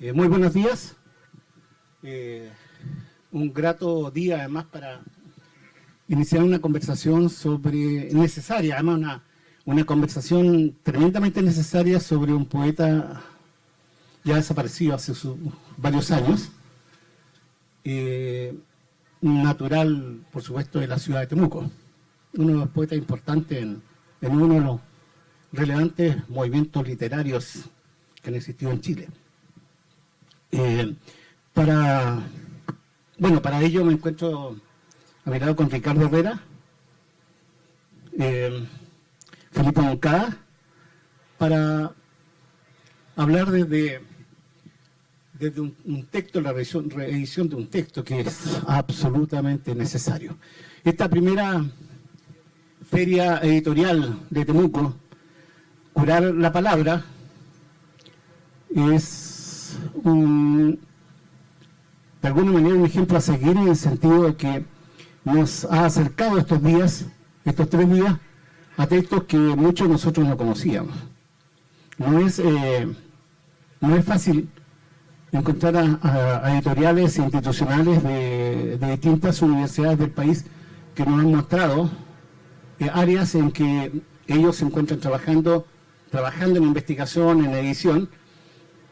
Eh, muy buenos días. Eh, un grato día además para iniciar una conversación sobre, necesaria, además una, una conversación tremendamente necesaria sobre un poeta ya desaparecido hace varios años, eh, natural, por supuesto, de la ciudad de Temuco, uno de los poetas importantes en, en uno de los relevantes movimientos literarios que han existido en Chile. Eh, para, bueno, para ello me encuentro a mi lado con Ricardo Herrera, eh, Felipe Moncada, para hablar desde, desde un, texto, la reedición de un texto que es absolutamente necesario. Esta primera feria editorial de Temuco, Curar la Palabra, es de alguna manera un ejemplo a seguir en el sentido de que nos ha acercado estos días, estos tres días, a textos que muchos de nosotros no conocíamos. No es, eh, no es fácil encontrar a, editoriales institucionales de, distintas universidades del país que nos han mostrado eh, áreas en que ellos se encuentran trabajando, trabajando en investigación, en edición,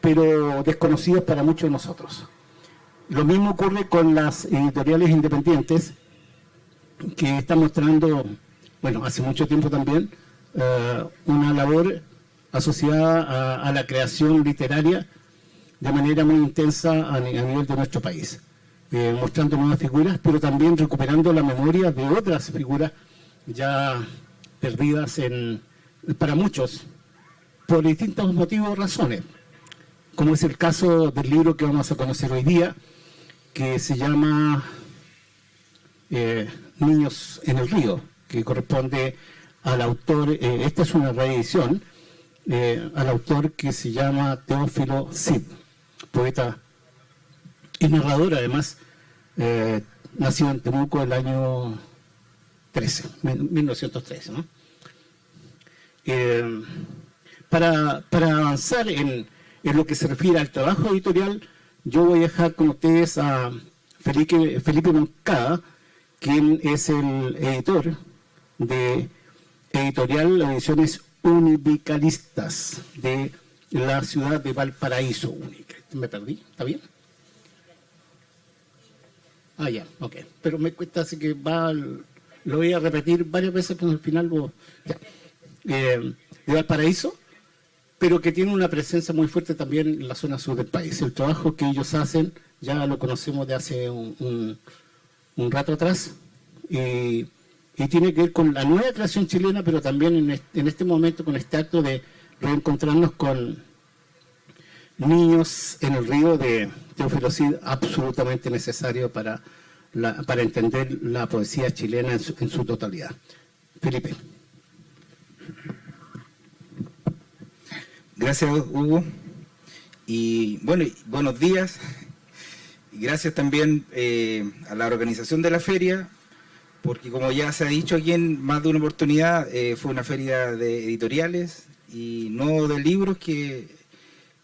pero desconocidos para muchos de nosotros. Lo mismo ocurre con las editoriales independientes, que están mostrando, bueno, hace mucho tiempo también, eh, una labor asociada a, la creación literaria de manera muy intensa a, nivel de nuestro país, eh, mostrando nuevas figuras, pero también recuperando la memoria de otras figuras ya perdidas en, para muchos, por distintos motivos o razones como es el caso del libro que vamos a conocer hoy día, que se llama eh, Niños en el río, que corresponde al autor, eh, esta es una reedición, eh, al autor que se llama Teófilo Cid, poeta y narrador además, nacido en Temuco el año 13, 1913. ¿no? para, para avanzar en en lo que se refiere al trabajo editorial, yo voy a dejar con ustedes a Felipe, Felipe Moncada, quien es el editor de Editorial Ediciones Univicalistas de la ciudad de Valparaíso. ¿Me perdí? ¿Está bien? Ah, ya, ok. Pero me cuesta así que va, lo voy a repetir varias veces, pero al final lo... Ya. Eh, de Valparaíso, pero que tiene una presencia muy fuerte también en la zona sur del país. El trabajo que ellos hacen ya lo conocemos de hace un, rato atrás y, tiene que ver con la nueva creación chilena, pero también en este, momento con este acto de reencontrarnos con niños en el río de Teófilo Cid, absolutamente necesario para, para entender la poesía chilena en su, en su totalidad. Felipe. Gracias, Hugo. Y bueno, buenos días. Y gracias también eh, a la organización de la feria, porque como ya se ha dicho aquí en más de una oportunidad, eh, fue una feria de editoriales y no de libros que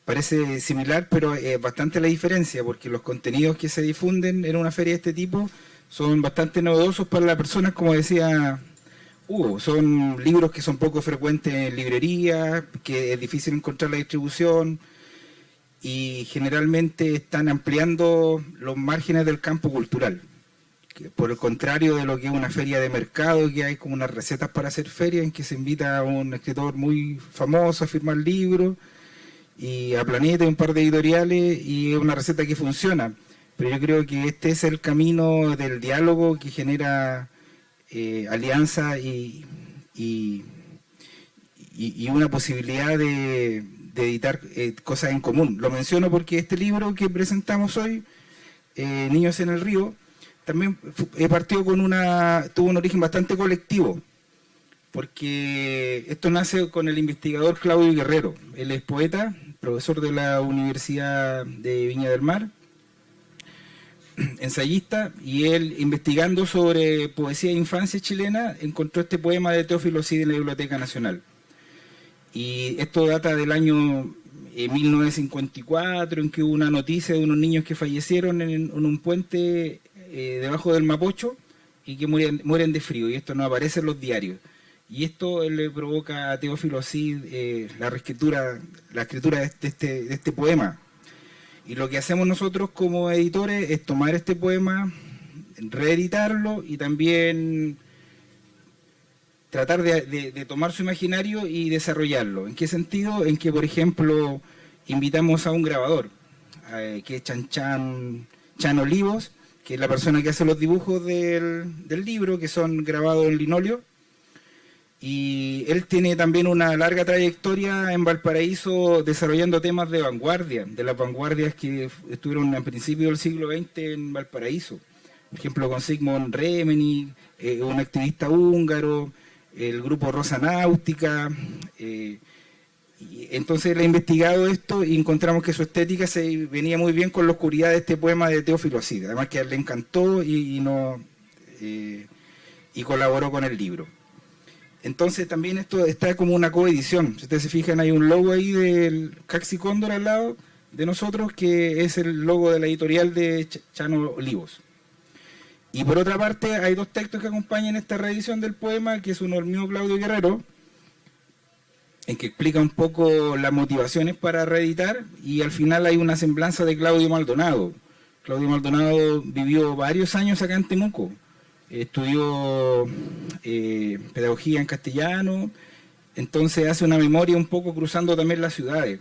parece similar, pero es bastante la diferencia, porque los contenidos que se difunden en una feria de este tipo son bastante novedosos para las personas, como decía son libros que son poco frecuentes en librerías, que es difícil encontrar la distribución y generalmente están ampliando los márgenes del campo cultural. por el contrario de lo que es una feria de mercado, que hay como unas recetas para hacer feria, en que se invita a un escritor muy famoso a firmar libros, y a Planeta y un par de editoriales, y es una receta que funciona. Pero yo creo que este es el camino del diálogo que genera eh, alianza y, y, una posibilidad de, editar eh, cosas en común. Lo menciono porque este libro que presentamos hoy, eh, Niños en el Río, también partió con una, tuvo un origen bastante colectivo, porque esto nace con el investigador Claudio Guerrero. Él es poeta, profesor de la Universidad de Viña del Mar, ensayista, y él investigando sobre poesía de infancia chilena, encontró este poema de Teófilo Cid en la Biblioteca Nacional. Y esto data del año en 1954, en que hubo una noticia de unos niños que fallecieron en, un puente eh, debajo del Mapocho y que mueren, mueren de frío, y esto no aparece en los diarios. Y esto le provoca a Teófilo así eh, la reescritura, la escritura de este, de este poema. Y lo que hacemos nosotros como editores es tomar este poema, reeditarlo y también tratar de, tomar su imaginario y desarrollarlo. ¿En qué sentido? En que, por ejemplo, invitamos a un grabador, eh, que es Chan Chan, Chan Olivos, que es la persona que hace los dibujos del, libro, que son grabados en linóleo. Y él tiene también una larga trayectoria en Valparaíso desarrollando temas de vanguardia, de las vanguardias que estuvieron a principios del siglo XX en Valparaíso. Por ejemplo, con Sigmund Remeni, eh, un activista húngaro, el grupo Rosa Náutica. Eh, entonces él ha investigado esto y encontramos que su estética se venía muy bien con la oscuridad de este poema de Teófilo Así. Además que él le encantó y, no, eh, y colaboró con el libro. Entonces también esto está como una coedición. Si ustedes se fijan, hay un logo ahí del Caxi Cóndor al lado de nosotros, que es el logo de la editorial de Chano Olivos. Y por otra parte, hay dos textos que acompañan esta reedición del poema, que es uno del mío Claudio Guerrero, en que explica un poco las motivaciones para reeditar, y al final hay una semblanza de Claudio Maldonado. Claudio Maldonado vivió varios años acá en Temuco, estudió eh, pedagogía en castellano, entonces hace una memoria un poco cruzando también las ciudades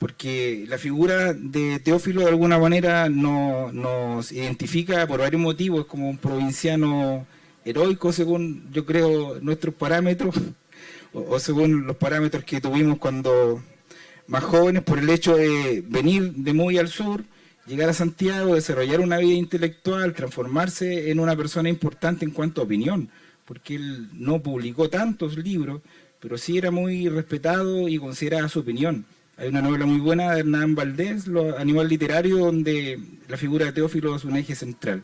porque la figura de Teófilo de alguna manera nos identifica por varios motivos como un provinciano heroico según yo creo nuestros parámetros o, según los parámetros que tuvimos cuando más jóvenes por el hecho de venir de muy al sur, llegar a Santiago, desarrollar una vida intelectual, transformarse en una persona importante en cuanto a opinión, porque él no publicó tantos libros, pero sí era muy respetado y consideraba su opinión. Hay una novela muy buena de Hernán Valdés, Animal Literario, donde la figura de Teófilo es un eje central.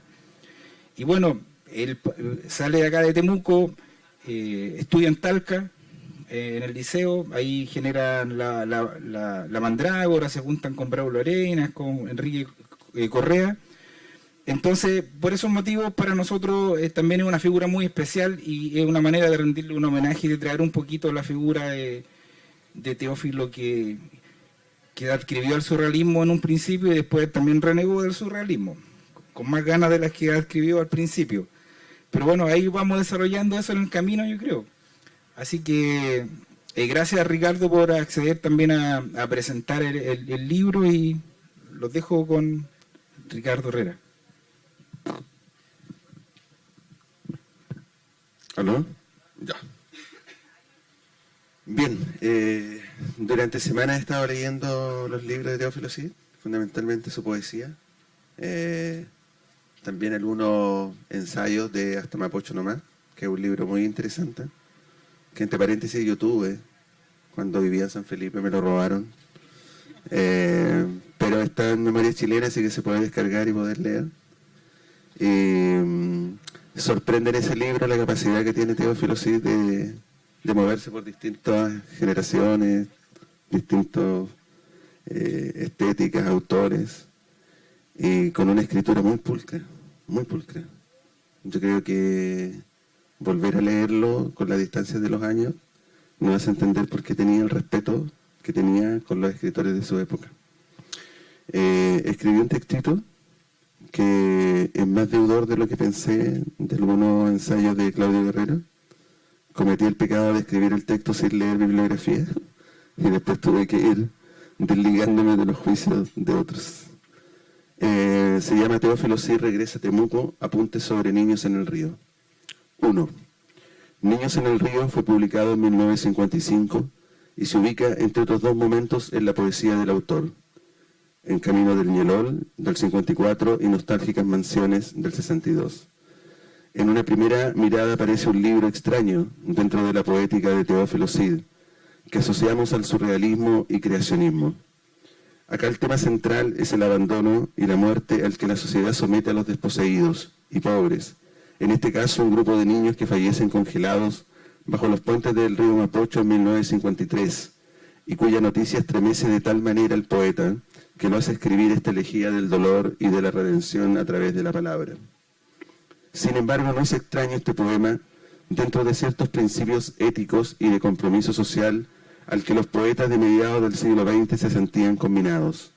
Y bueno, él sale de acá de Temuco, eh, estudia en Talca, eh, en el liceo, ahí generan la, la, mandrágora, se juntan con Braulio Arenas, con Enrique eh, Correa. Entonces, por esos motivos, para nosotros también es una figura muy especial y es una manera de rendirle un homenaje y de traer un poquito la figura de, de Teófilo que, que adquirió el surrealismo en un principio y después también renegó del surrealismo, con más ganas de las que adquirió al principio. Pero bueno, ahí vamos desarrollando eso en el camino, yo creo. Así que eh, gracias a Ricardo por acceder también a, presentar el, libro y los dejo con Ricardo Herrera. ¿Aló? Ya. Bien, eh, durante semana he estado leyendo los libros de Teófilo Cid, fundamentalmente su poesía. Eh, también algunos ensayos de Hasta Mapocho Nomás, que es un libro muy interesante, que entre paréntesis yo tuve cuando vivía en San Felipe, me lo robaron. Eh, pero está en memoria chilena, así que se puede descargar y poder leer. Mm, sorprende en ese libro la capacidad que tiene Teófilo Cid de de moverse por distintas generaciones, distintas eh, estéticas, autores, y con una escritura muy pulcra, muy pulcra. Yo creo que volver a leerlo con la distancia de los años me hace entender por qué tenía el respeto que tenía con los escritores de su época. Eh, escribió un textito que es más deudor de lo que pensé de algunos ensayos de Claudio Guerrero, cometí el pecado de escribir el texto sin leer bibliografía y después tuve que ir desligándome de los juicios de otros. Eh, se llama Teófilo sí regresa a Temuco, apuntes sobre niños en el río. 1. Niños en el río fue publicado en 1955 y se ubica entre otros dos momentos en la poesía del autor. En Camino del Ñelol, del 54, y Nostálgicas Mansiones, del 62. En una primera mirada aparece un libro extraño dentro de la poética de Teófilo Cid, que asociamos al surrealismo y creacionismo. Acá el tema central es el abandono y la muerte al que la sociedad somete a los desposeídos y pobres, en este caso un grupo de niños que fallecen congelados bajo los puentes del río Mapocho en 1953, y cuya noticia estremece de tal manera al poeta que lo hace escribir esta elegía del dolor y de la redención a través de la palabra. Sin embargo, no es extraño este poema dentro de ciertos principios éticos y de compromiso social al que los poetas de mediados del siglo XX se sentían combinados.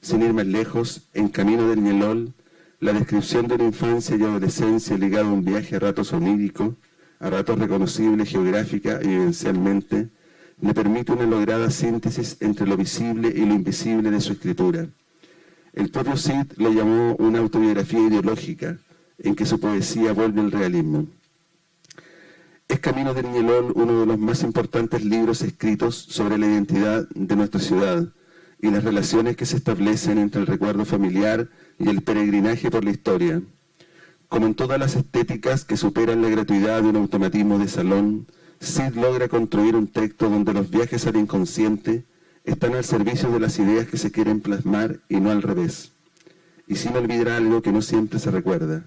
Sin ir más lejos, en Camino del Ñelol, la descripción de una infancia y adolescencia ligada a un viaje a ratos onírico, a ratos reconocible geográfica y vivencialmente, le permite una lograda síntesis entre lo visible y lo invisible de su escritura. El propio Cid lo llamó una autobiografía ideológica, en que su poesía vuelve al realismo. Es Camino del Ñelol uno de los más importantes libros escritos sobre la identidad de nuestra ciudad y las relaciones que se establecen entre el recuerdo familiar y el peregrinaje por la historia. Como en todas las estéticas que superan la gratuidad de un automatismo de salón, Sid logra construir un texto donde los viajes al inconsciente están al servicio de las ideas que se quieren plasmar y no al revés. Y sin olvidar algo que no siempre se recuerda.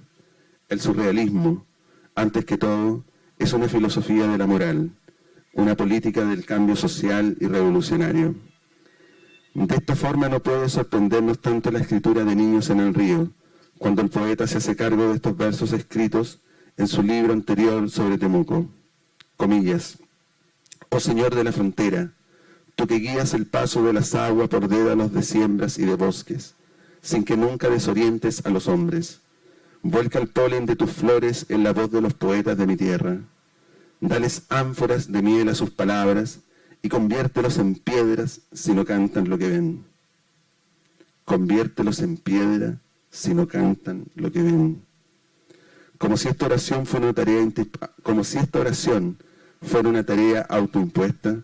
El surrealismo, antes que todo, es una filosofía de la moral, una política del cambio social y revolucionario. De esta forma no puede sorprendernos tanto la escritura de Niños en el Río, cuando el poeta se hace cargo de estos versos escritos en su libro anterior sobre Temuco comillas, oh Señor de la frontera, tú que guías el paso de las aguas por dédalos de siembras y de bosques, sin que nunca desorientes a los hombres. Vuelca el polen de tus flores en la voz de los poetas de mi tierra. Dales ánforas de miel a sus palabras y conviértelos en piedras si no cantan lo que ven. Conviértelos en piedra si no cantan lo que ven como si esta oración fuera una tarea, como si esta oración fuera una tarea autoimpuesta,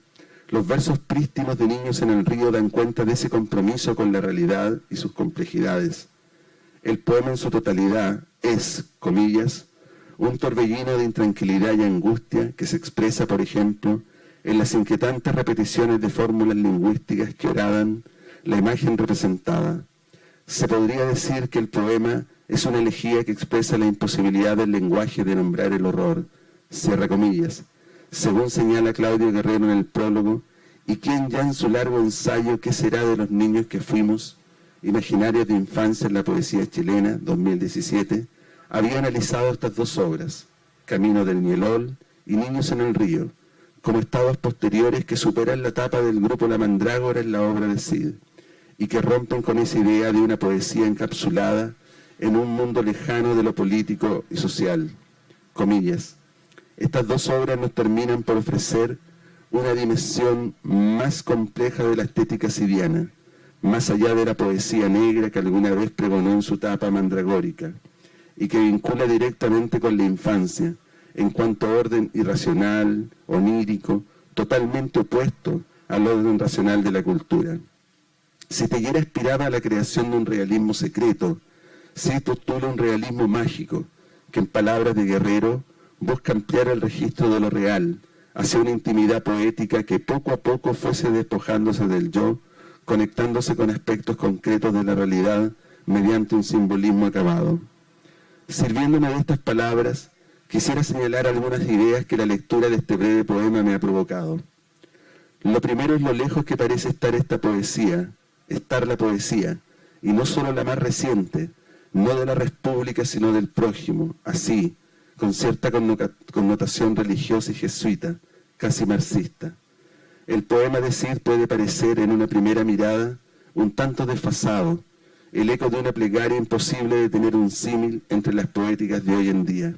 los versos prístinos de Niños en el Río dan cuenta de ese compromiso con la realidad y sus complejidades. El poema en su totalidad es, comillas, un torbellino de intranquilidad y angustia que se expresa, por ejemplo, en las inquietantes repeticiones de fórmulas lingüísticas que oradan la imagen representada. Se podría decir que el poema es una elegía que expresa la imposibilidad del lenguaje de nombrar el horror, cierra comillas, según señala Claudio Guerrero en el prólogo, y quien ya en su largo ensayo ¿Qué será de los niños que fuimos? Imaginarios de infancia en la poesía chilena, 2017, había analizado estas dos obras, Camino del Nielol y Niños en el Río, como estados posteriores que superan la etapa del grupo La Mandrágora en la obra de Cid, y que rompen con esa idea de una poesía encapsulada en un mundo lejano de lo político y social. Comillas. Estas dos obras nos terminan por ofrecer una dimensión más compleja de la estética sidiana, más allá de la poesía negra que alguna vez pregonó en su tapa mandragórica, y que vincula directamente con la infancia, en cuanto a orden irracional, onírico, totalmente opuesto al orden racional de la cultura. Si Teguera aspiraba a la creación de un realismo secreto, se postula un realismo mágico que en palabras de Guerrero busca ampliar el registro de lo real hacia una intimidad poética que poco a poco fuese despojándose del yo, conectándose con aspectos concretos de la realidad mediante un simbolismo acabado. Sirviéndome de estas palabras, quisiera señalar algunas ideas que la lectura de este breve poema me ha provocado. Lo primero es lo lejos que parece estar esta poesía, estar la poesía, y no solo la más reciente, no de la república, sino del prójimo, así, con cierta connotación religiosa y jesuita, casi marxista. El poema de Cid puede parecer en una primera mirada un tanto desfasado, el eco de una plegaria imposible de tener un símil entre las poéticas de hoy en día.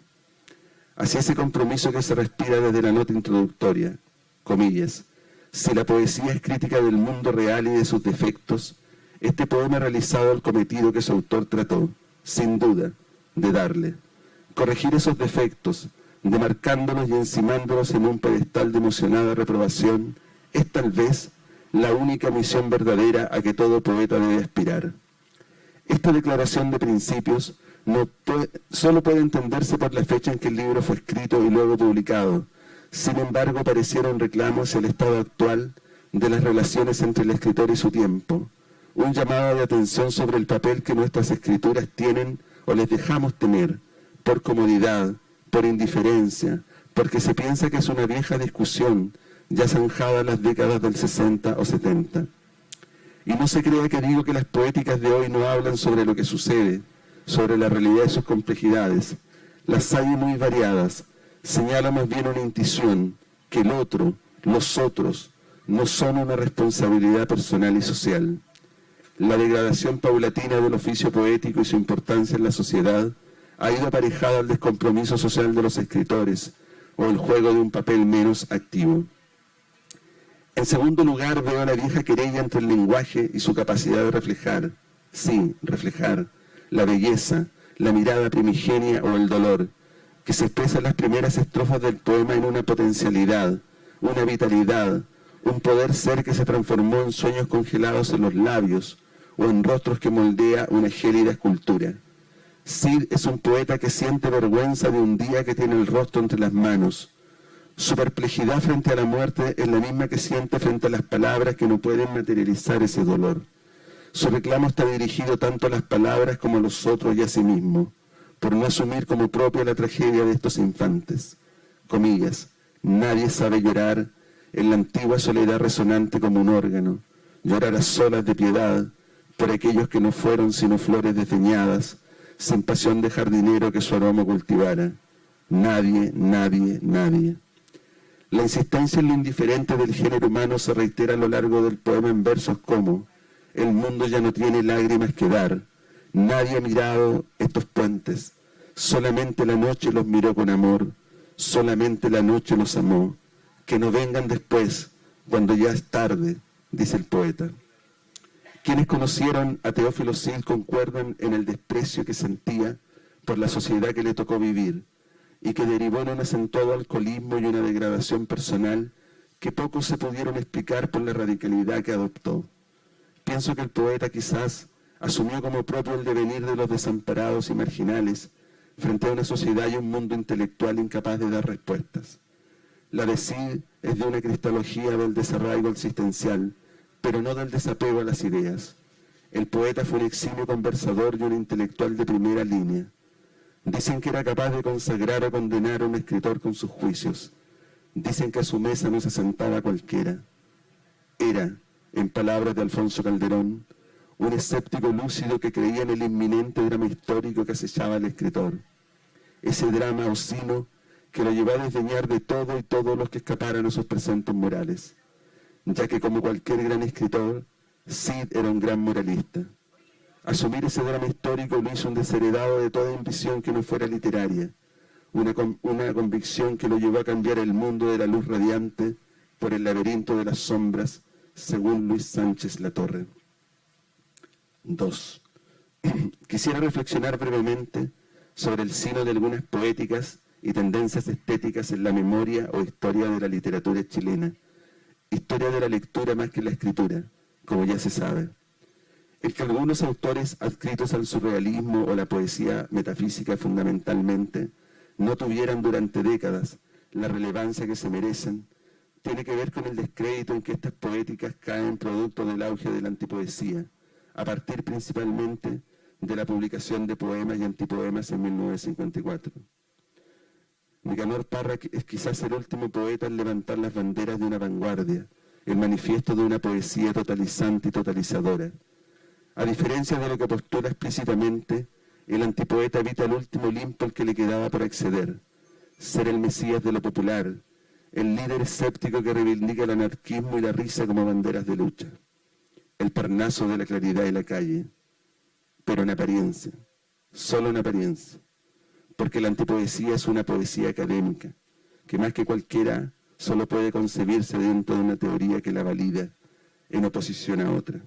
Así ese compromiso que se respira desde la nota introductoria, comillas, si la poesía es crítica del mundo real y de sus defectos, este poema ha realizado el cometido que su autor trató, sin duda, de darle. Corregir esos defectos, demarcándolos y encimándolos en un pedestal de emocionada reprobación, es tal vez la única misión verdadera a que todo poeta debe aspirar. Esta declaración de principios no solo puede entenderse por la fecha en que el libro fue escrito y luego publicado. Sin embargo, parecieron reclamos el estado actual de las relaciones entre el escritor y su tiempo, un llamado de atención sobre el papel que nuestras escrituras tienen o les dejamos tener, por comodidad, por indiferencia, porque se piensa que es una vieja discusión ya zanjadas las décadas del 60 o 70. Y no se crea que digo que las poéticas de hoy no hablan sobre lo que sucede, sobre la realidad y sus complejidades. Las hay muy variadas, señala más bien una intuición que el otro, los otros, no son una responsabilidad personal y social. La degradación paulatina del oficio poético y su importancia en la sociedad ha ido aparejada al descompromiso social de los escritores o el juego de un papel menos activo. En segundo lugar, veo la vieja querella entre el lenguaje y su capacidad de reflejar, sí, reflejar, la belleza, la mirada primigenia o el dolor, que se expresa en las primeras estrofas del poema en una potencialidad, una vitalidad, un poder ser que se transformó en sueños congelados en los labios o en rostros que moldea una gélida escultura. Cid es un poeta que siente vergüenza de un día que tiene el rostro entre las manos. Su perplejidad frente a la muerte es la misma que siente frente a las palabras que no pueden materializar ese dolor. Su reclamo está dirigido tanto a las palabras como a los otros y a sí mismo, por no asumir como propia la tragedia de estos infantes. Comillas, nadie sabe llorar en la antigua soledad resonante como un órgano, llorar a solas de piedad por aquellos que no fueron sino flores desdeñadas, sin pasión de jardinero que su aroma cultivara. Nadie, nadie, nadie. La insistencia en lo indiferente del género humano se reitera a lo largo del poema en versos como el mundo ya no tiene lágrimas que dar, nadie ha mirado estos puentes, solamente la noche los miró con amor, solamente la noche los amó, que no vengan después, cuando ya es tarde, dice el poeta. Quienes conocieron a Teófilo Sil concuerdan en el desprecio que sentía por la sociedad que le tocó vivir y que derivó en un acentuado alcoholismo y una degradación personal que pocos se pudieron explicar por la radicalidad que adoptó. Pienso que el poeta quizás asumió como propio el devenir de los desamparados y marginales frente a una sociedad y un mundo intelectual incapaz de dar respuestas. La de Cid es de una cristalogía del desarraigo existencial, pero no del desapego a las ideas. El poeta fue un eximio conversador y un intelectual de primera línea. Dicen que era capaz de consagrar o condenar a un escritor con sus juicios. Dicen que a su mesa no se sentaba cualquiera. Era, en palabras de Alfonso Calderón, un escéptico lúcido que creía en el inminente drama histórico que acechaba al escritor. Ese drama osino que lo llevó a desdeñar de todo y todos los que escaparan a sus presentes morales, ya que como cualquier gran escritor, Sid era un gran moralista. Asumir ese drama histórico lo hizo un desheredado de toda ambición que no fuera literaria, una convicción que lo llevó a cambiar el mundo de la luz radiante por el laberinto de las sombras, según Luis Sánchez Latorre. 2. Quisiera reflexionar brevemente sobre el sino de algunas poéticas y tendencias estéticas en la memoria o historia de la literatura chilena, historia de la lectura más que la escritura, como ya se sabe. El que algunos autores adscritos al surrealismo o la poesía metafísica fundamentalmente no tuvieran durante décadas la relevancia que se merecen, tiene que ver con el descrédito en que estas poéticas caen producto del auge de la antipoesía, a partir principalmente de la publicación de poemas y antipoemas en 1954. Nicanor Parra es quizás el último poeta en levantar las banderas de una vanguardia, el manifiesto de una poesía totalizante y totalizadora. A diferencia de lo que postula explícitamente, el antipoeta evita el último limpo al que le quedaba para acceder, ser el mesías de lo popular, el líder escéptico que reivindica el anarquismo y la risa como banderas de lucha, el parnaso de la claridad y la calle, pero en apariencia, solo en apariencia. Porque la antipoesía es una poesía académica, que más que cualquiera solo puede concebirse dentro de una teoría que la valida en oposición a otra,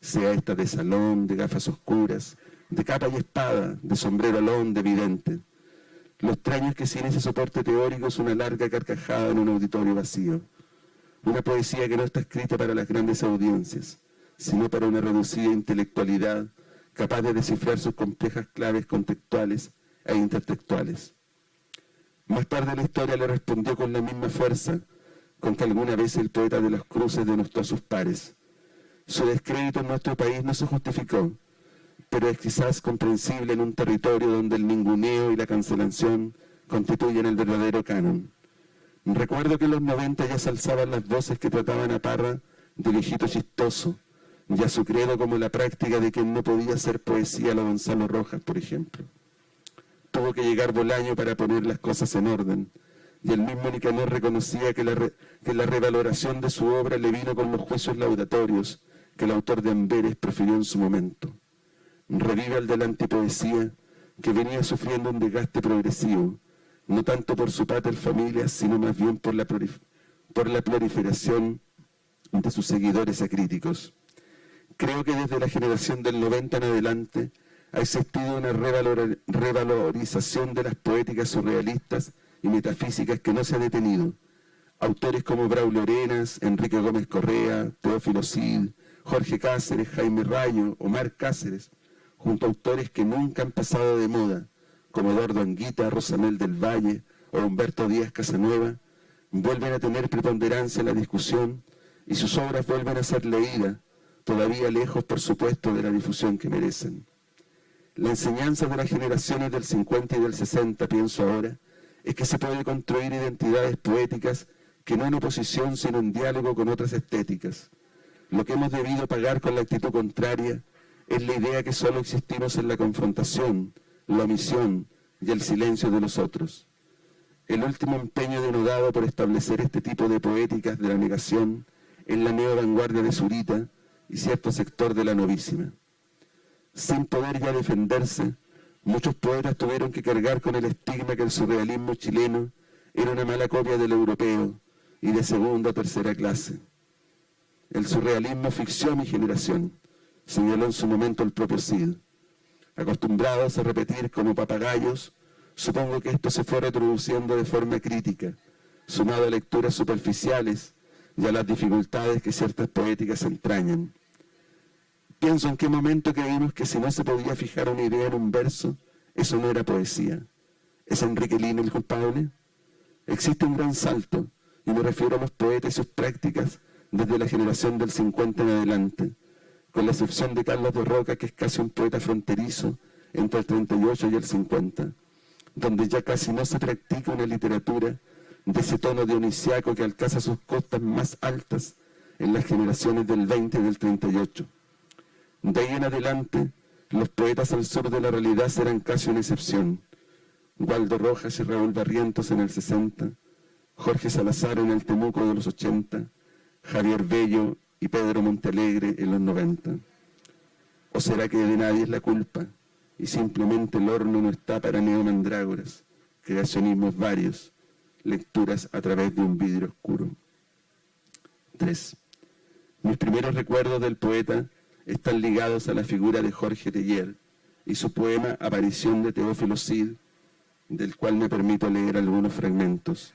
sea esta de salón, de gafas oscuras, de capa y espada, de sombrero alón, de vidente. Lo extraño es que sin ese soporte teórico es una larga carcajada en un auditorio vacío. Una poesía que no está escrita para las grandes audiencias, sino para una reducida intelectualidad capaz de descifrar sus complejas claves contextuales e intertextuales. Más tarde la historia le respondió con la misma fuerza con que alguna vez el poeta de los cruces denostó a sus pares. Su descrédito en nuestro país no se justificó, pero es quizás comprensible en un territorio donde el ninguneo y la cancelación constituyen el verdadero canon. Recuerdo que en los 90 ya se alzaban las voces que trataban a Parra de viejito chistoso, y a su credo como la práctica de que no podía hacer poesía a lo Gonzalo Rojas, por ejemplo. Tuvo que llegar Bolaño para poner las cosas en orden, y el mismo Nicanor reconocía que la, que la revaloración de su obra le vino con los juicios laudatorios que el autor de Amberes profirió en su momento. Revive el de la antipoesía que venía sufriendo un desgaste progresivo, no tanto por su pater familia, sino más bien por la, por la proliferación de sus seguidores acríticos. Creo que desde la generación del 90 en adelante ha existido una revalorización de las poéticas surrealistas y metafísicas que no se ha detenido. Autores como Braulio Arenas, Enrique Gómez Correa, Teófilo Cid, Jorge Cáceres, Jaime Rayo, Omar Cáceres, junto a autores que nunca han pasado de moda, como Eduardo Anguita, Rosamel del Valle o Humberto Díaz Casanueva, vuelven a tener preponderancia en la discusión y sus obras vuelven a ser leídas, todavía lejos, por supuesto, de la difusión que merecen. La enseñanza de las generaciones del 50 y del 60, pienso ahora, es que se puede construir identidades poéticas que no en oposición, sino en diálogo con otras estéticas. Lo que hemos debido pagar con la actitud contraria es la idea que solo existimos en la confrontación, la omisión y el silencio de los otros. El último empeño denodado por establecer este tipo de poéticas de la negación en la neo vanguardia de Zurita y cierto sector de la novísima. Sin poder ya defenderse, muchos poetas tuvieron que cargar con el estigma que el surrealismo chileno era una mala copia del europeo y de segunda o tercera clase. El surrealismo ficció a mi generación, señaló en su momento el propio Cid. Acostumbrados a repetir como papagayos, supongo que esto se fue reproduciendo de forma crítica, sumado a lecturas superficiales y a las dificultades que ciertas poéticas entrañan. Pienso en qué momento creímos que si no se podía fijar una idea en un verso, eso no era poesía. ¿Es Enrique Lino el culpable? Existe un gran salto, y me refiero a los poetas y sus prácticas desde la generación del 50 en adelante, con la excepción de Carlos de Roca, que es casi un poeta fronterizo entre el 38 y el 50, donde ya casi no se practica una literatura de ese tono dionisiaco que alcanza sus costas más altas en las generaciones del 20 y del 38. De ahí en adelante, los poetas al sur de la realidad serán casi una excepción. Waldo Rojas y Raúl Barrientos en el 60, Jorge Salazar en el Temuco de los 80, Javier Bello y Pedro Montalegre en los 90. ¿O será que de nadie es la culpa y simplemente el horno no está para neomandrágoras, creacionismos varios, lecturas a través de un vidrio oscuro? 3. Mis primeros recuerdos del poeta están ligados a la figura de Jorge Teller y su poema Aparición de Teófilo Cid, del cual me permito leer algunos fragmentos.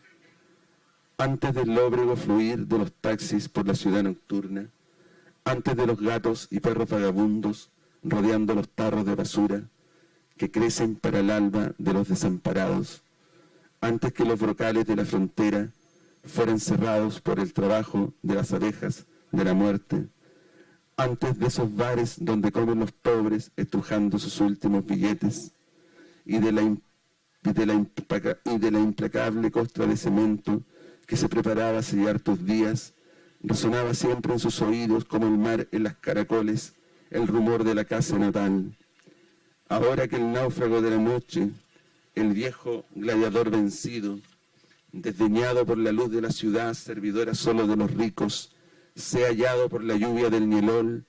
Antes del lóbrego fluir de los taxis por la ciudad nocturna, antes de los gatos y perros vagabundos rodeando los tarros de basura que crecen para el alba de los desamparados, antes que los brocales de la frontera fueran cerrados por el trabajo de las abejas de la muerte, antes de esos bares donde comen los pobres estrujando sus últimos billetes y de la, y de la, y de la implacable costra de cemento que se preparaba a sellar tus días, resonaba siempre en sus oídos como el mar en las caracoles, el rumor de la casa natal. Ahora que el náufrago de la noche, el viejo gladiador vencido, desdeñado por la luz de la ciudad, servidora solo de los ricos, sea hallado por la lluvia del nielol,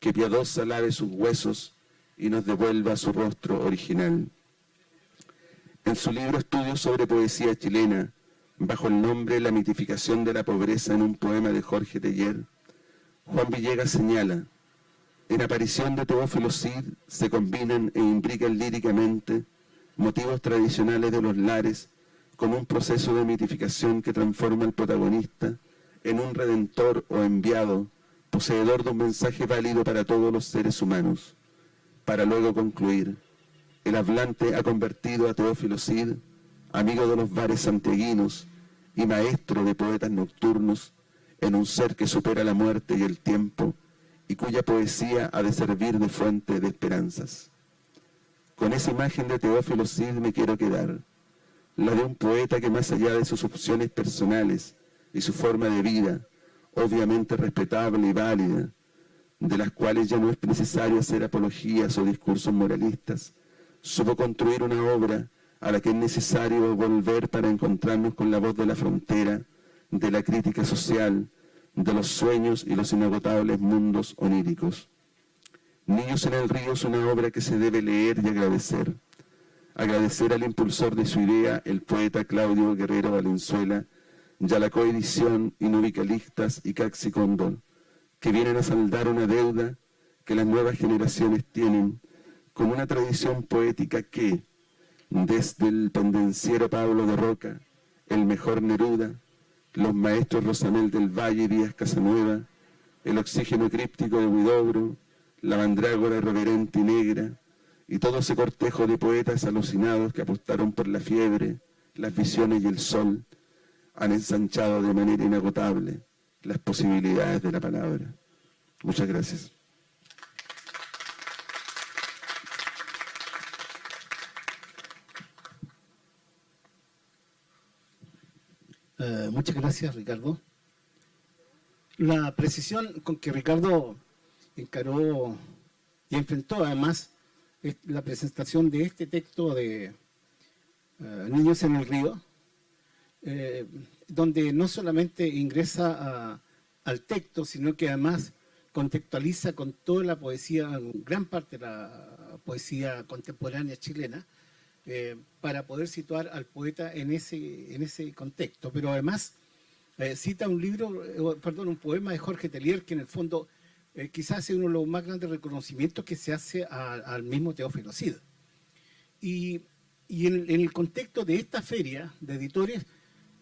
que piadosa lave sus huesos y nos devuelva su rostro original. En su libro Estudios sobre Poesía Chilena, bajo el nombre La mitificación de la pobreza en un poema de Jorge Teller, Juan Villegas señala, en aparición de Teófilo Cid se combinan e imbrican líricamente motivos tradicionales de los lares con un proceso de mitificación que transforma al protagonista en un redentor o enviado, poseedor de un mensaje válido para todos los seres humanos, para luego concluir, el hablante ha convertido a Teófilo Cid, amigo de los bares santiaguinos, y maestro de poetas nocturnos, en un ser que supera la muerte y el tiempo, y cuya poesía ha de servir de fuente de esperanzas. Con esa imagen de Teófilo Cid me quiero quedar, la de un poeta que más allá de sus opciones personales y su forma de vida, obviamente respetable y válida, de las cuales ya no es necesario hacer apologías o discursos moralistas, supo construir una obra a la que es necesario volver para encontrarnos con la voz de la frontera, de la crítica social, de los sueños y los inagotables mundos oníricos. Niños en el río es una obra que se debe leer y agradecer. Agradecer al impulsor de su idea, el poeta Claudio Guerrero Valenzuela, y a la coedición Inubicalistas y Caxi Condon, que vienen a saldar una deuda que las nuevas generaciones tienen con una tradición poética que, desde el pendenciero Pablo de Roca, el mejor Neruda, los maestros Rosamel del Valle y Díaz Casanueva, el oxígeno críptico de Huidobro, la mandrágora irreverente y negra, y todo ese cortejo de poetas alucinados que apostaron por la fiebre, las visiones y el sol, han ensanchado de manera inagotable las posibilidades de la palabra. Muchas gracias. Eh, muchas gracias, Ricardo. La precisión con que Ricardo encaró y enfrentó además la presentación de este texto de eh, Niños en el Río, eh, donde no solamente ingresa al texto, sino que además contextualiza con toda la poesía, gran parte de la poesía contemporánea chilena, eh, para poder situar al poeta en ese, en ese contexto. Pero además eh, cita un libro, eh, perdón, un poema de Jorge Telier que en el fondo quizás es uno de los más grandes reconocimientos que se hace al mismo Teófilo Cid. Y, en, el contexto de esta feria de editores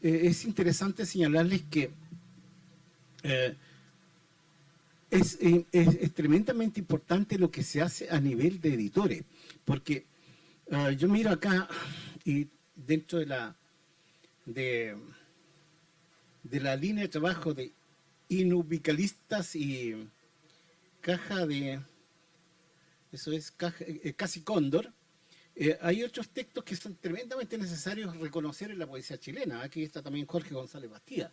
es interesante señalarles que es, es, tremendamente importante lo que se hace a nivel de editores, porque Ah, yo miro acá y dentro de la de, de la línea de trabajo de inubicalistas y caja de eso es eh, casi cóndor eh, hay otros textos que son tremendamente necesarios reconocer en la poesía chilena. Aquí está también Jorge González Bastías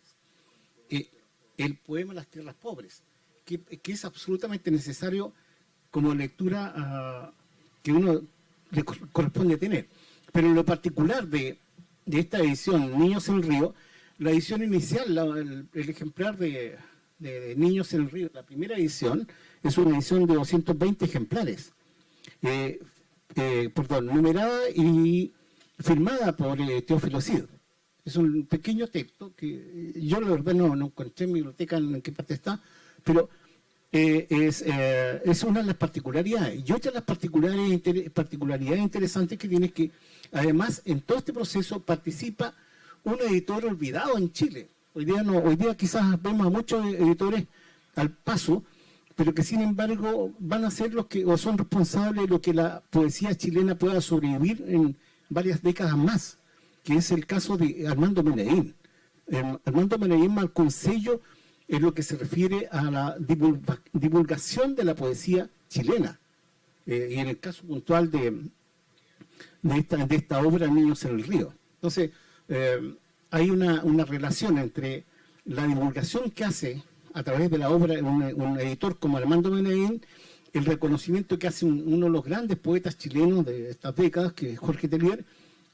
eh, el poema Las Tierras Pobres que, es absolutamente necesario como lectura ah, que uno le corresponde tener. Pero en lo particular de, esta edición, Niños en el Río, la edición inicial, el, ejemplar de, Niños en el Río, la primera edición, es una edición de 220 ejemplares. Eh, eh, perdón, numerada y firmada por eh, Teófilo Cid. Es un pequeño texto que yo la verdad no, no encontré en mi biblioteca en qué parte está, pero eh, es, eh, es, una de las particularidades. Y otra de las particularidades, particularidades interesantes que tiene es que, además, en todo este proceso participa un editor olvidado en Chile. Hoy día, no, hoy día quizás vemos a muchos editores al paso, pero que sin embargo van a ser los que, o son responsables de lo que la poesía chilena pueda sobrevivir en varias décadas más, que es el caso de Armando Menedín. Armando Menedín marcó un sello en lo que se refiere a la divulgación de la poesía chilena. Eh, y en el caso puntual de, de, esta, obra Niños en el Río. Entonces, eh, hay una, relación entre la divulgación que hace a través de la obra un, editor como Armando Menedín, el reconocimiento que hace uno de los grandes poetas chilenos de estas décadas, que es Jorge Telier,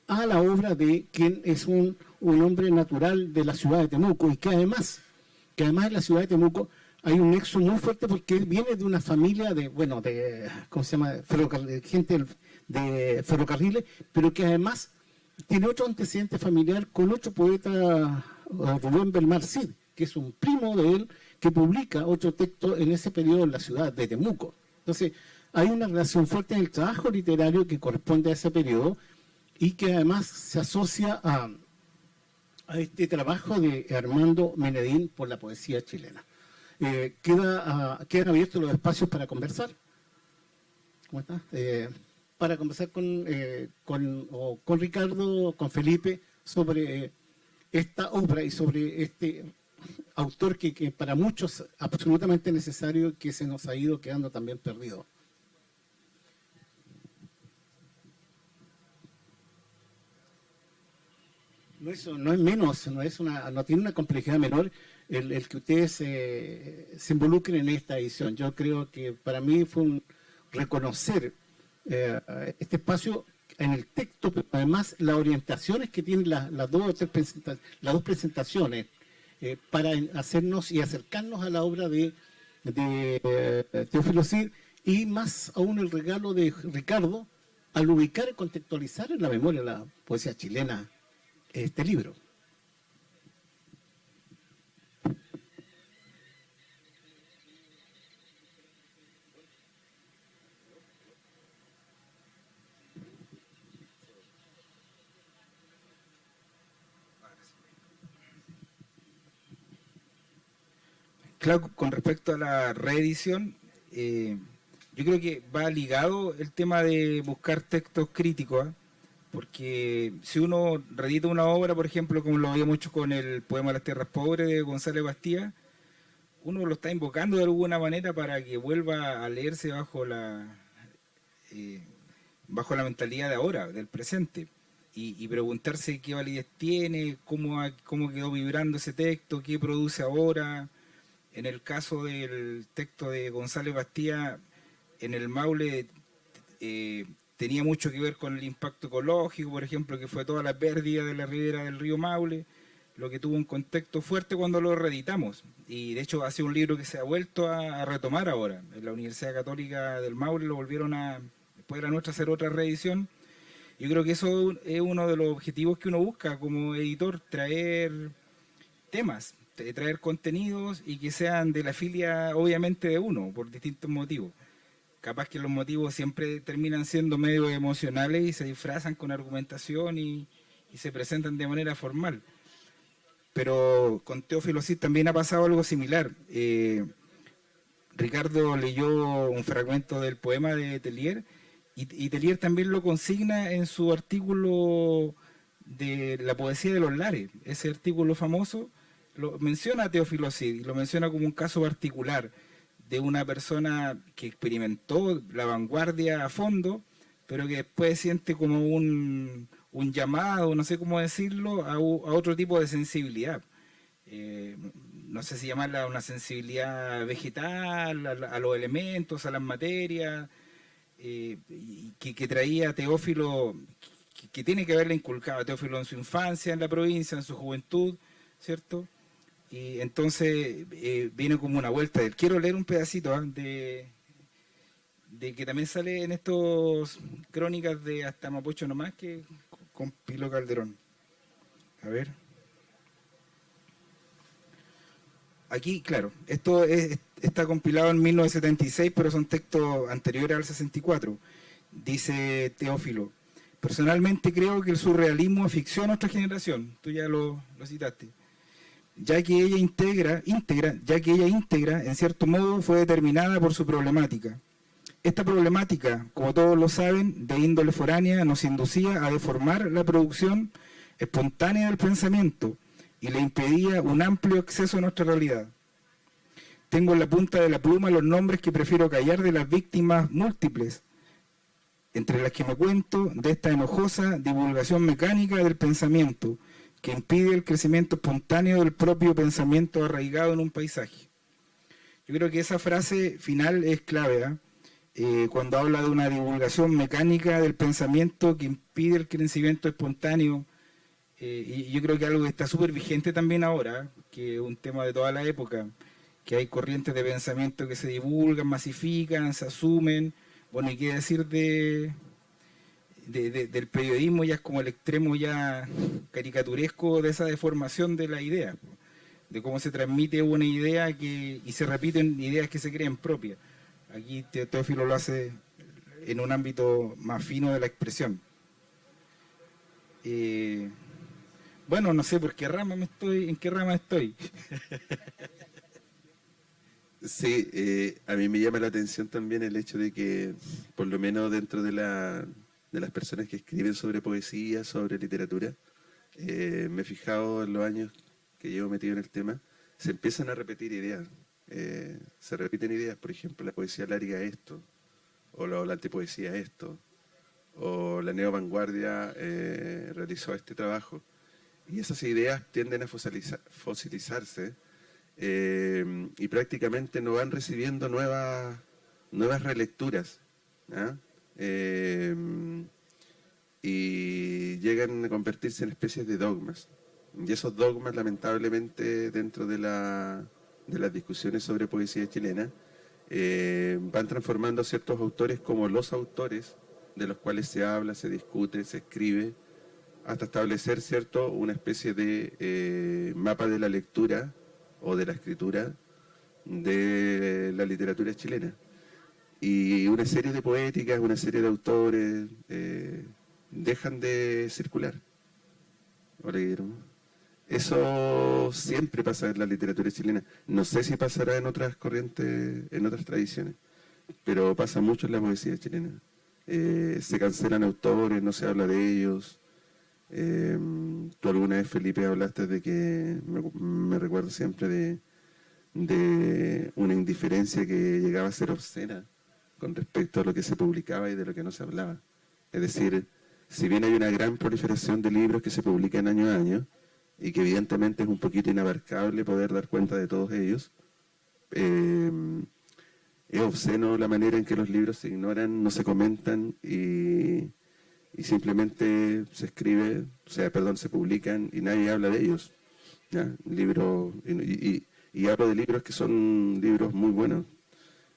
a la obra de quien es un, un hombre natural de la ciudad de Temuco y que además que además en la ciudad de Temuco hay un nexo muy fuerte porque él viene de una familia de, bueno, de, ¿cómo se llama?, gente de ferrocarriles, pero que además tiene otro antecedente familiar con otro poeta, Rubén Belmar Cid, que es un primo de él, que publica otro texto en ese periodo en la ciudad de Temuco. Entonces, hay una relación fuerte en el trabajo literario que corresponde a ese periodo y que además se asocia a a este trabajo de Armando Menedín por la poesía chilena. Eh, queda, ah, quedan abiertos los espacios para conversar. ¿Cómo está? Eh, para conversar con, eh, con, con, Ricardo, con Felipe, sobre esta obra y sobre este autor que, que para muchos absolutamente necesario que se nos ha ido quedando también perdido. No es, no es menos, no, es una, no tiene una complejidad menor el, que ustedes eh, se involucren en esta edición. Yo creo que para mí fue un reconocer eh, este espacio en el texto, pero además las orientaciones que tienen las, dos, las dos presentaciones eh, para hacernos y acercarnos a la obra de, de Teófilo Cid y más aún el regalo de Ricardo al ubicar y contextualizar en la memoria la poesía chilena este libro. Claro, con respecto a la reedición, eh, yo creo que va ligado el tema de buscar textos críticos, ¿ah? Porque si uno redita una obra, por ejemplo, como lo había mucho con el poema Las Tierras Pobres de González Bastía, uno lo está invocando de alguna manera para que vuelva a leerse bajo la eh, bajo la mentalidad de ahora, del presente, y, preguntarse qué validez tiene, cómo, cómo quedó vibrando ese texto, qué produce ahora, en el caso del texto de González Bastía, en el Maule eh, tenía mucho que ver con el impacto ecológico, por ejemplo, que fue toda la pérdida de la ribera del río Maule, lo que tuvo un contexto fuerte cuando lo reeditamos. Y de hecho ha sido un libro que se ha vuelto a, retomar ahora. En la Universidad Católica del Maule lo volvieron a, después de la nuestra, hacer otra reedición. Yo creo que eso es uno de los objetivos que uno busca como editor, traer temas, traer contenidos y que sean de la filia obviamente de uno, por distintos motivos. Capaz que los motivos siempre terminan siendo medio emocionales y se disfrazan con argumentación y, se presentan de manera formal. Pero con Teófilo sí también ha pasado algo similar. Eh, Ricardo leyó un fragmento del poema de Telier y, y Telier también lo consigna en su artículo de la poesía de los lares, ese artículo famoso lo menciona Teófilo Cid y lo menciona como un caso particular de una persona que experimentó la vanguardia a fondo, pero que después siente como un, llamado, no sé cómo decirlo, a, otro tipo de sensibilidad. Eh, no sé si llamarla una sensibilidad vegetal, a, los elementos, a las materias, eh, que, traía Teófilo, que, que, tiene que haberle inculcado a Teófilo en su infancia, en la provincia, en su juventud, ¿cierto? Y entonces eh, viene como una vuelta. Quiero leer un pedacito ¿ah? de, de que también sale en estos crónicas de Hasta Mapocho nomás que con Pilo Calderón. A ver. Aquí, claro, esto está compilado en 1976, pero son textos anteriores al 64. Dice Teófilo, personalmente creo que el surrealismo afició a nuestra generación. Tú ya lo citaste ya que ella integra, íntegra, ya que ella íntegra, en cierto modo, fue determinada por su problemática. Esta problemática, como todos lo saben, de índole foránea, nos inducía a deformar la producción espontánea del pensamiento y le impedía un amplio acceso a nuestra realidad. Tengo en la punta de la pluma los nombres que prefiero callar de las víctimas múltiples, entre las que me cuento de esta enojosa divulgación mecánica del pensamiento, que impide el crecimiento espontáneo del propio pensamiento arraigado en un paisaje. Yo creo que esa frase final es clave, ¿ah? eh, cuando habla de una divulgación mecánica del pensamiento que impide el crecimiento espontáneo, eh, y yo creo que algo que está súper vigente también ahora, que es un tema de toda la época, que hay corrientes de pensamiento que se divulgan, masifican, se asumen, bueno, y qué decir de, del periodismo ya es como el extremo ya caricaturesco de esa deformación de la idea, de cómo se transmite una idea que, y se repiten ideas que se creen propias. Aquí Teófilo lo hace en un ámbito más fino de la expresión. Eh, bueno, no sé por qué rama me estoy, en qué rama estoy. Sí, eh, a mí me llama la atención también el hecho de que, por lo menos dentro de la, de las personas que escriben sobre poesía, sobre literatura. Eh, me he fijado en los años que llevo metido en el tema, se empiezan a repetir ideas. Eh, se repiten ideas, por ejemplo, la poesía larga esto, o la, antipoesía esto, o la neovanguardia eh, realizó este trabajo. y esas ideas tienden a fosilizarse eh, y prácticamente no van recibiendo nuevas, nuevas relecturas. Eh, y llegan a convertirse en especies de dogmas. Y esos dogmas, lamentablemente, dentro de, la, de las discusiones sobre poesía chilena, eh, van transformando a ciertos autores como los autores de los cuales se habla, se discute, se escribe, hasta establecer cierto una especie de eh, mapa de la lectura o de la escritura de la literatura chilena. Y una serie de poéticas, una serie de autores eh, dejan de circular. Eso siempre pasa en la literatura chilena. No sé si pasará en otras corrientes, en otras tradiciones, pero pasa mucho en la poesía chilena. Eh, se cancelan autores, no se habla de ellos. Eh, tú alguna vez, Felipe, hablaste de que, me, recuerdo siempre de, de una indiferencia que llegaba a ser obscena con respecto a lo que se publicaba y de lo que no se hablaba. Es decir, si bien hay una gran proliferación de libros que se publican año a año, y que evidentemente es un poquito inabarcable poder dar cuenta de todos ellos, eh, es obsceno la manera en que los libros se ignoran, no se comentan y, simplemente se escribe, o sea, perdón, se publican y nadie habla de ellos. Libros, y, hablo de libros que son libros muy buenos.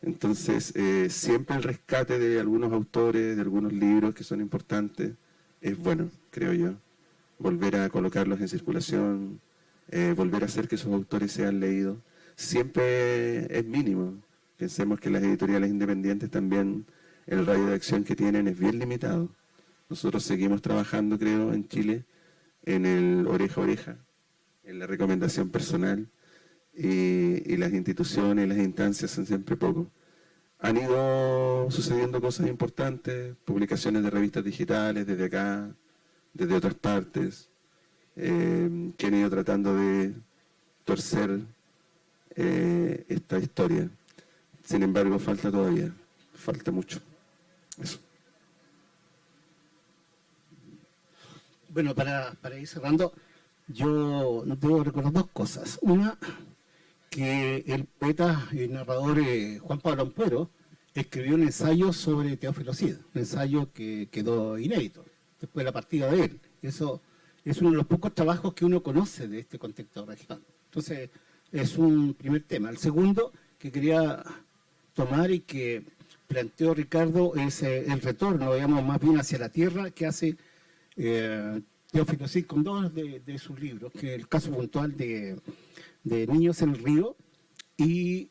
Entonces, eh, siempre el rescate de algunos autores, de algunos libros que son importantes, es bueno, creo yo. Volver a colocarlos en circulación, eh, volver a hacer que esos autores sean leídos, siempre es mínimo. Pensemos que las editoriales independientes también, el radio de acción que tienen es bien limitado. Nosotros seguimos trabajando, creo, en Chile, en el oreja oreja, en la recomendación personal, y, y las instituciones, las instancias son siempre poco. Han ido sucediendo cosas importantes, publicaciones de revistas digitales desde acá, desde otras partes, eh, que han ido tratando de torcer eh, esta historia. Sin embargo, falta todavía, falta mucho. Eso. Bueno, para, para ir cerrando, yo debo recordar dos cosas. Una, que el poeta y narrador eh, Juan Pablo Ampuero escribió un ensayo sobre Teófilo Cid, un ensayo que quedó inédito después de la partida de él. Eso es uno de los pocos trabajos que uno conoce de este contexto regional. Entonces, es un primer tema. El segundo que quería tomar y que planteó Ricardo es eh, el retorno, digamos, más bien hacia la tierra que hace eh, Teófilo Cid con dos de, de, sus libros, que el caso puntual de de Niños en el Río y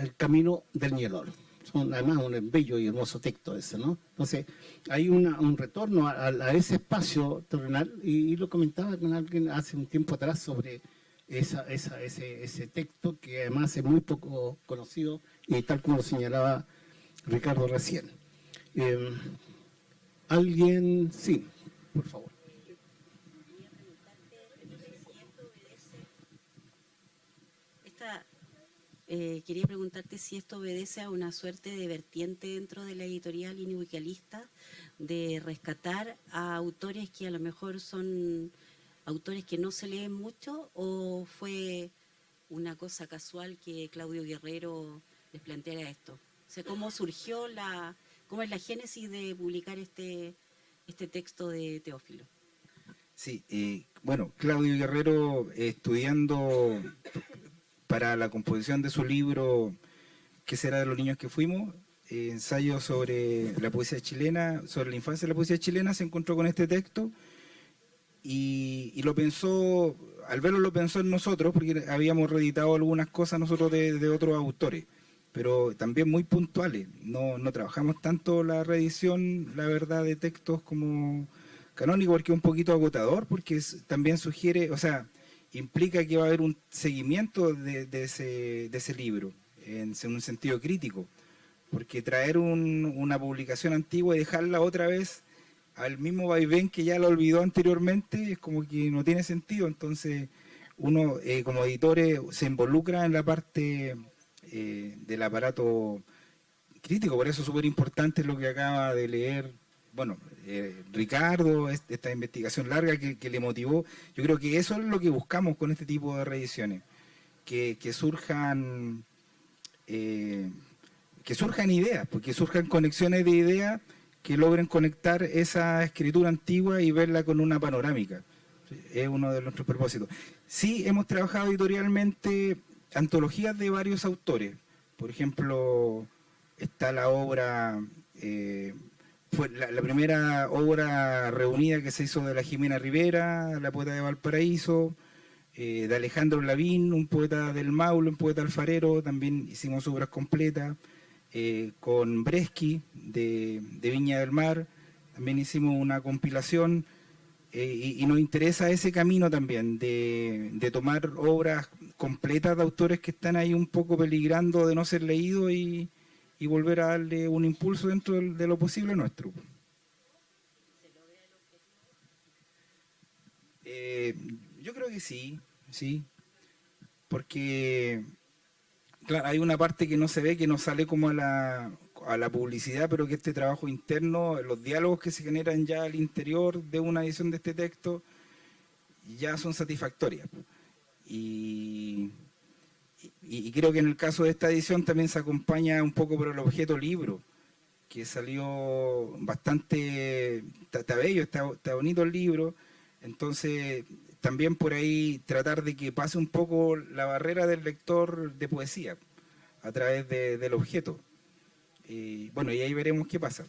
El Camino del Nielor. Son además un bello y hermoso texto ese, ¿no? Entonces, hay un retorno a, ese espacio terrenal y, lo comentaba con alguien hace un tiempo atrás sobre esa, ese, texto que además es muy poco conocido y tal como lo señalaba Ricardo recién. Eh, ¿Alguien? Sí, por favor. Eh, quería preguntarte si esto obedece a una suerte de vertiente dentro de la editorial inuicalista de rescatar a autores que a lo mejor son autores que no se leen mucho o fue una cosa casual que Claudio Guerrero les planteara esto. O sea, ¿cómo surgió la, cómo es la génesis de publicar este, este texto de Teófilo? Sí, eh, bueno, Claudio Guerrero estudiando para la composición de su libro ¿Qué será de los niños que fuimos? Eh, ensayo sobre la poesía chilena, sobre la infancia de la poesía chilena, se encontró con este texto y, lo pensó, al verlo lo pensó en nosotros, porque habíamos reeditado algunas cosas nosotros de, otros autores, pero también muy puntuales. No, no trabajamos tanto la reedición, la verdad, de textos como canónico, porque es un poquito agotador, porque también sugiere, o sea, implica que va a haber un seguimiento de, ese, libro, en, un sentido crítico, porque traer una publicación antigua y dejarla otra vez al mismo vaivén que ya la olvidó anteriormente es como que no tiene sentido, entonces uno eh, como editores se involucra en la parte eh, del aparato crítico, por eso es súper importante lo que acaba de leer bueno, eh, Ricardo, esta investigación larga que, le motivó, yo creo que eso es lo que buscamos con este tipo de reediciones, que, surjan eh, que surjan ideas, porque surjan conexiones de ideas que logren conectar esa escritura antigua y verla con una panorámica. Es uno de nuestros propósitos. Sí, hemos trabajado editorialmente antologías de varios autores. Por ejemplo, está la obra, eh, fue la, primera obra reunida que se hizo de la Jimena Rivera, la poeta de Valparaíso, eh, de Alejandro Lavín, un poeta del Maule, un poeta alfarero, también hicimos obras completas. Eh, con Bresky de, Viña del Mar, también hicimos una compilación eh, y, nos interesa ese camino también de, tomar obras completas de autores que están ahí un poco peligrando de no ser leídos y, volver a darle un impulso dentro de, lo posible nuestro. Eh, yo creo que sí, sí, porque Claro, hay una parte que no se ve, que no sale como a la, a la publicidad, pero que este trabajo interno, los diálogos que se generan ya al interior de una edición de este texto, ya son satisfactorias. Y, creo que en el caso de esta edición también se acompaña un poco por el objeto libro, que salió bastante, está, bello, está bonito el libro, entonces también por ahí tratar de que pase un poco la barrera del lector de poesía a través del objeto. Y bueno, y ahí veremos qué pasa.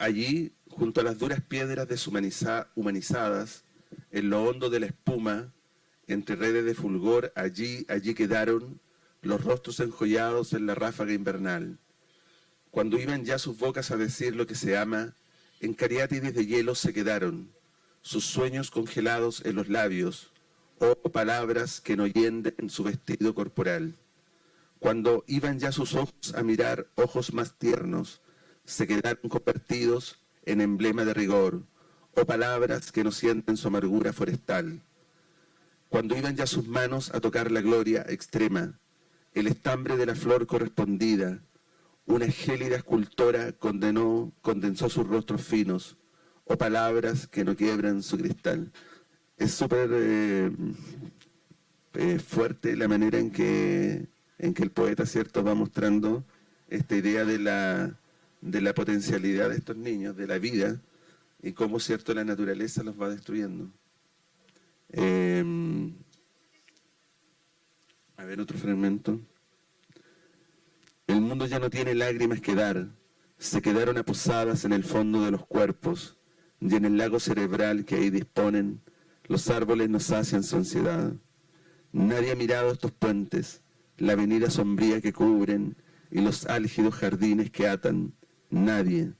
Allí, junto a las duras piedras deshumanizadas, en lo hondo de la espuma, entre redes de fulgor, allí, allí quedaron los rostros enjollados en la ráfaga invernal. Cuando iban ya sus bocas a decir lo que se ama, en cariátides de hielo se quedaron, sus sueños congelados en los labios, o oh palabras que no en su vestido corporal. Cuando iban ya sus ojos a mirar ojos más tiernos, se quedaron convertidos en emblema de rigor, o palabras que no sienten su amargura forestal. Cuando iban ya sus manos a tocar la gloria extrema, el estambre de la flor correspondida, una gélida escultora condenó, condensó sus rostros finos, o palabras que no quiebran su cristal. Es súper eh, eh, fuerte la manera en que, en que el poeta cierto va mostrando esta idea de la, de la potencialidad de estos niños, de la vida, y cómo, cierto, la naturaleza los va destruyendo. Em, a ver, otro fragmento. El mundo ya no tiene lágrimas que dar, se quedaron aposadas en el fondo de los cuerpos, y en el lago cerebral que ahí disponen, los árboles nos sacian su ansiedad. Nadie ha mirado estos puentes, la avenida sombría que cubren, y los álgidos jardines que atan, nadie,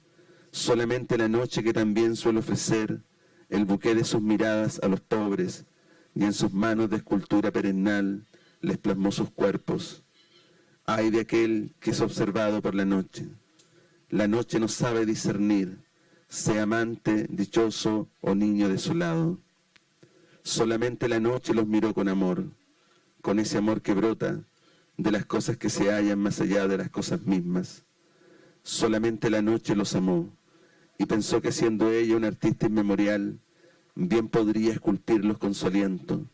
solamente la noche que también suele ofrecer el buque de sus miradas a los pobres y en sus manos de escultura perennal les plasmó sus cuerpos. Ay de aquel que es observado por la noche. La noche no sabe discernir, sea amante, dichoso o niño de su lado. Solamente la noche los miró con amor, con ese amor que brota de las cosas que se hallan más allá de las cosas mismas solamente la noche los amó y pensó que siendo ella un artista inmemorial, bien podría esculpirlos con su aliento.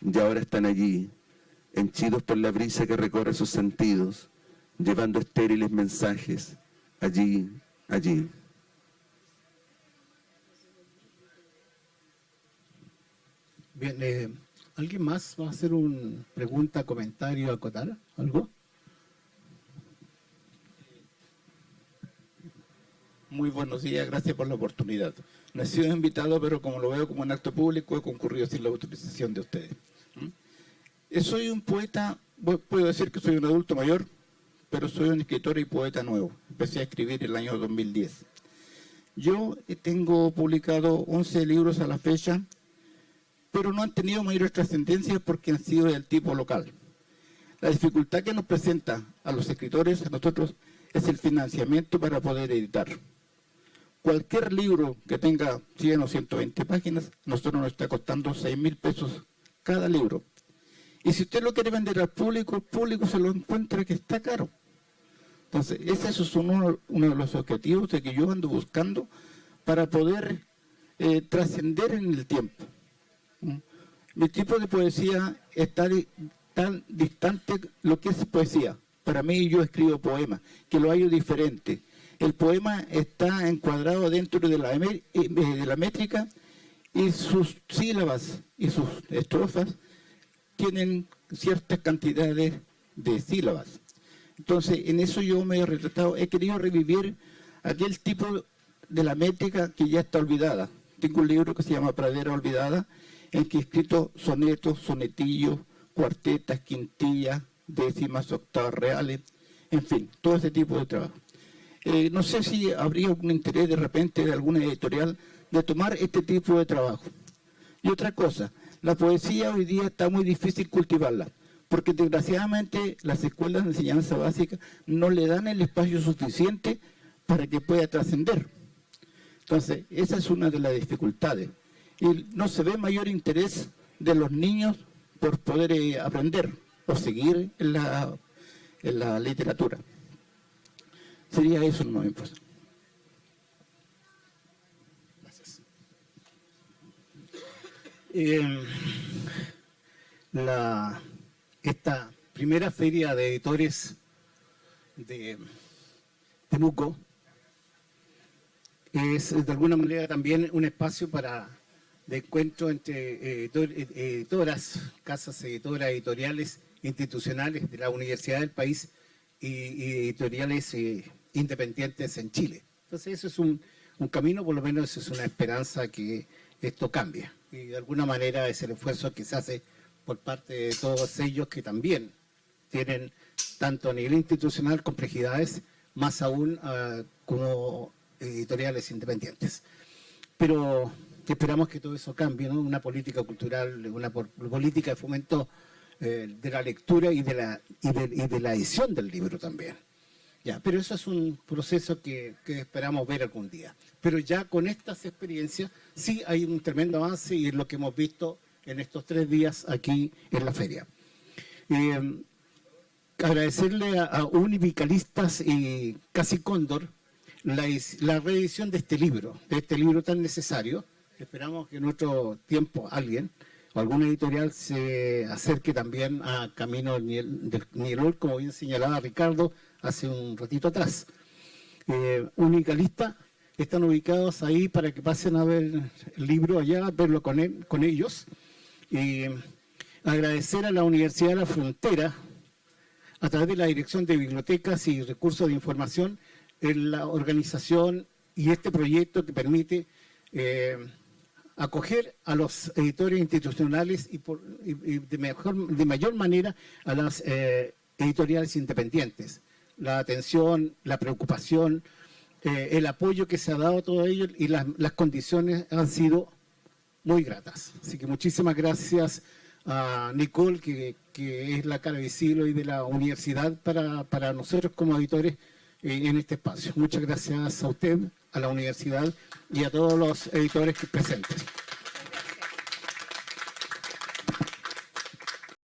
Y ahora están allí, henchidos por la brisa que recorre sus sentidos, llevando estériles mensajes, allí, allí. Bien, eh, ¿alguien más va a hacer una pregunta, comentario, acotar? ¿Algo? Buenos días, gracias por la oportunidad. No he sido invitado, pero como lo veo como un acto público, he concurrido sin la autorización de ustedes. Soy un poeta, puedo decir que soy un adulto mayor, pero soy un escritor y poeta nuevo. empecé a escribir el año 2010. Yo tengo publicado 11 libros a la fecha, pero no han tenido mayor trascendencia porque han sido del tipo local. La dificultad que nos presenta a los escritores, a nosotros, es el financiamiento para poder editar. Cualquier libro que tenga 100 o 120 páginas, nosotros nos está costando 6 mil pesos cada libro. Y si usted lo quiere vender al público, el público se lo encuentra que está caro. Entonces, ese es uno, uno de los objetivos de que yo ando buscando para poder eh, trascender en el tiempo. ¿Mm? Mi tipo de poesía está tan distante lo que es poesía. Para mí yo escribo poemas, que lo hallo diferente. El poema está encuadrado dentro de la, eh, de la métrica y sus sílabas y sus estrofas tienen ciertas cantidades de sílabas. Entonces, en eso yo me he retratado, he querido revivir aquel tipo de la métrica que ya está olvidada. Tengo un libro que se llama Pradera Olvidada, en que he escrito sonetos, sonetillos, cuartetas, quintillas, décimas, octavas reales, en fin, todo ese tipo de trabajo. Eh, no sé si habría algún interés de repente de alguna editorial de tomar este tipo de trabajo. Y otra cosa, la poesía hoy día está muy difícil cultivarla, porque desgraciadamente las escuelas de enseñanza básica no le dan el espacio suficiente para que pueda trascender. Entonces, esa es una de las dificultades. Y no se ve mayor interés de los niños por poder eh, aprender o seguir en la literatura. Sería eso, no me importa. Eh, la, esta primera feria de editores de Temuco es de alguna manera también un espacio para de encuentro entre editoras, casas editoras, editoriales institucionales de la universidad del país y, editoriales eh, independientes en Chile. Entonces eso es un, un camino, por lo menos es una esperanza que esto cambie y de alguna manera es el esfuerzo que se hace por parte de todos ellos que también tienen tanto a nivel institucional complejidades, más aún ah, como editoriales independientes. Pero esperamos que todo eso cambie, una política cultural, una política de fomento eh, de la lectura y de la, y de, la edición del libro también. Ya, pero eso es un proceso que, que esperamos ver algún día pero ya con estas experiencias sí hay un tremendo avance y es lo que hemos visto en estos tres días aquí en la feria. Eh, agradecerle a, Univicalistas y Casi Cóndor la, reedición de este libro, de este libro tan necesario. Esperamos que en otro tiempo alguien o alguna editorial se acerque también a Camino del Nielol, como bien señalaba Ricardo hace un ratito atrás. Eh, Unicalista están ubicados ahí para que pasen a ver el libro allá, verlo con, con ellos. Y agradecer a la Universidad de la Frontera, a través de la Dirección de Bibliotecas y Recursos de Información, en la organización y este proyecto que permite eh, acoger a los editores institucionales y, de, mejor, de mayor manera a las eh, editoriales independientes. La atención, la preocupación, eh, el apoyo que se ha dado a todo ello y las, condiciones han sido muy gratas. Así que muchísimas gracias a Nicole, que, es la cara visible de la universidad para, nosotros como editores eh, en este espacio. Muchas gracias a usted, a la universidad y a todos los editores que presentes.